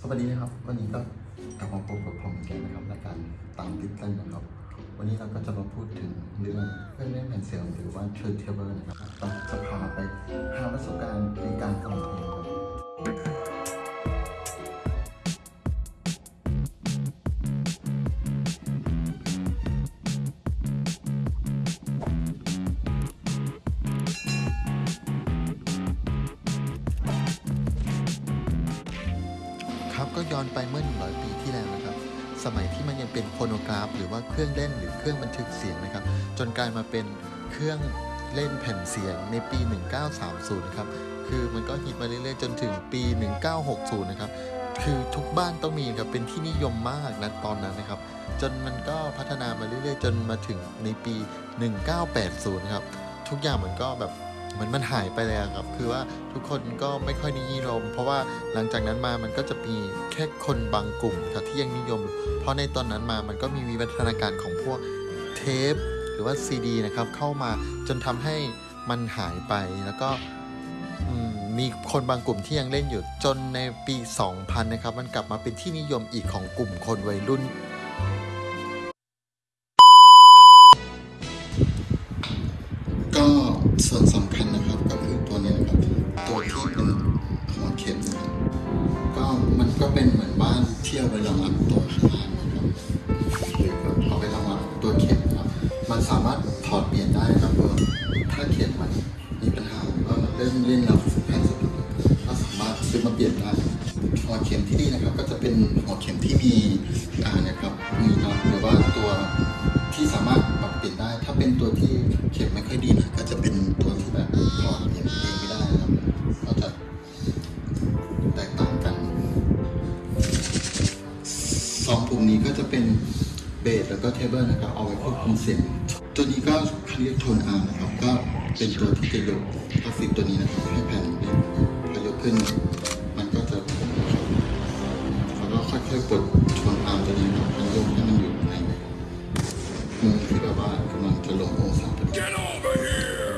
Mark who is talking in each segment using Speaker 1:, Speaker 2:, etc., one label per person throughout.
Speaker 1: สวัสดีนะครับ วันนี้ก็กลับมาพบกับผมอีกแล้วนะครับรายการตามติดตั้นนะครับ วันนี้เราก็จะมาพูดถึงเรื่องเครื่องเล่นแผ่นเสียงหรือว่าเทรดเทเบิลนะครับเราจะพา ครับก็ย้อนไปเมื่อ 100 ปีที่แล้วนะครับ สมัยที่มันยังเป็นโฟโนกราฟ หรือว่าเครื่องเล่นหรือเครื่องบันทึกเสียงนะครับ จนกลายมาเป็นเครื่องเล่นแผ่นเสียงในปี 1930 นะครับ คือมันก็ฮิตมาเรื่อยๆ จนถึงปี 1960 นะครับ คือทุกบ้านต้องมีครับ เป็นที่นิยมมากนะตอนนั้นนะครับ จนมันก็พัฒนามาเรื่อยๆ จนมาถึงในปี 1980 นะครับ ทุกอย่างมันก็แบบ เหมือนมันหายไปเลยครับ คือว่าทุกคนก็ไม่ค่อยนิยม เพราะว่าหลังจากนั้นมามันก็จะมีแค่คนบางกลุ่มครับที่ยังนิยม เพราะในตอนนั้นมามันก็มีวิวัฒนาการของพวกเทป หรือว่าซีดีนะครับเข้ามาจนทำให้มันหายไปแล้วก็มมีคนบางกลุ่มที่ยังเล่นอยู่จนในปี 2000 นะครับ มันกลับมาเป็นที่นิยมอีกของกลุ่มคนวัยรุ่น ข็มนะครับก็มันก็เป็นเหมือนบ้านเที่ยวไปรองรับตัวข้างล่างนะครับหรือเอาไปรองรับตัวเข็มครับ มันสามารถถอดเปลี่ยนได้ครับถ้าเข็มมันมีปัญหาหรือว่มเล่นเล่นแล้วแผ่นสุดก็สามารถซื้อมาเปลี่ยนได้หัวเข็มที่นี่นะครับ ก็จะเป็นหัวเข็มที่มีอ่านี่ยครับมีน็อตหรือว่าตัวที่สามารถปรับเปลี่ยนได้ ถ้าเป็นตัวที่ ก็จะเป็นเบสแล้วก็ treble นะครับเอาไว้ควบคุมเสียง ตัวนี้ก็เขาเรียก tone arm นะครับ ก็เป็นตัวที่จะยกกราฟิกตัวนี้นะครับให้แผ่นนี้พอยกขึ้น มันก็จะแล้วก็ค่อยๆกด tone arm ตัวนี้นะครับมันยกให้มันอยู่ในมุมที่แบบว่ากำลังจะลงองศาพอดี
Speaker 2: Get over here!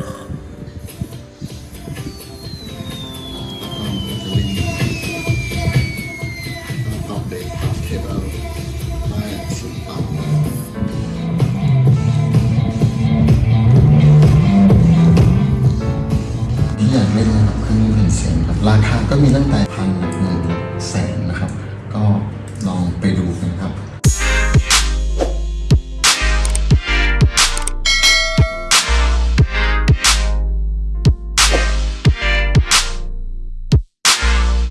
Speaker 1: แล้วก็มันจะเล่นก็ปรับเบสปรับเทเบิล ราคาก็มีตั้งแต่พันหลักหมื่นหลักแสน